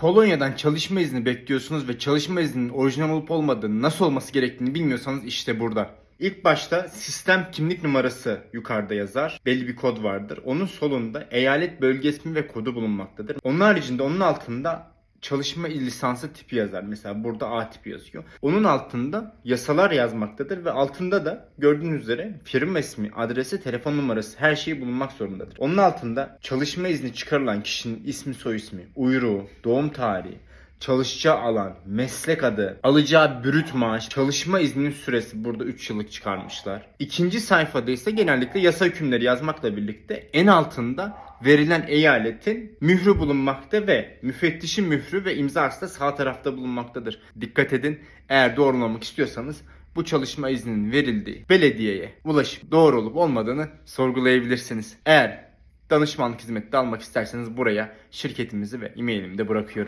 Polonya'dan çalışma izni bekliyorsunuz ve çalışma izninin orijinal olup olmadığını nasıl olması gerektiğini bilmiyorsanız işte burada. İlk başta sistem kimlik numarası yukarıda yazar. Belli bir kod vardır. Onun solunda eyalet bölge ismi ve kodu bulunmaktadır. Onun haricinde onun altında çalışma lisansı tipi yazar. Mesela burada A tipi yazıyor. Onun altında yasalar yazmaktadır ve altında da gördüğünüz üzere firma ismi, adresi, telefon numarası her şey bulunmak zorundadır. Onun altında çalışma izni çıkarılan kişinin ismi, soy ismi, uyruğu, doğum tarihi, çalışacağı alan, meslek adı, alacağı brüt maaş, çalışma izninin süresi burada 3 yıllık çıkarmışlar. İkinci sayfada ise genellikle yasa hükümleri yazmakla birlikte en altında verilen eyaletin mührü bulunmakta ve müfettişin mührü ve imzası da sağ tarafta bulunmaktadır. Dikkat edin eğer doğrulamak istiyorsanız bu çalışma izninin verildiği belediyeye ulaşıp doğru olup olmadığını sorgulayabilirsiniz. Eğer danışmanlık hizmeti almak isterseniz buraya şirketimizi ve e-mailimi de bırakıyorum.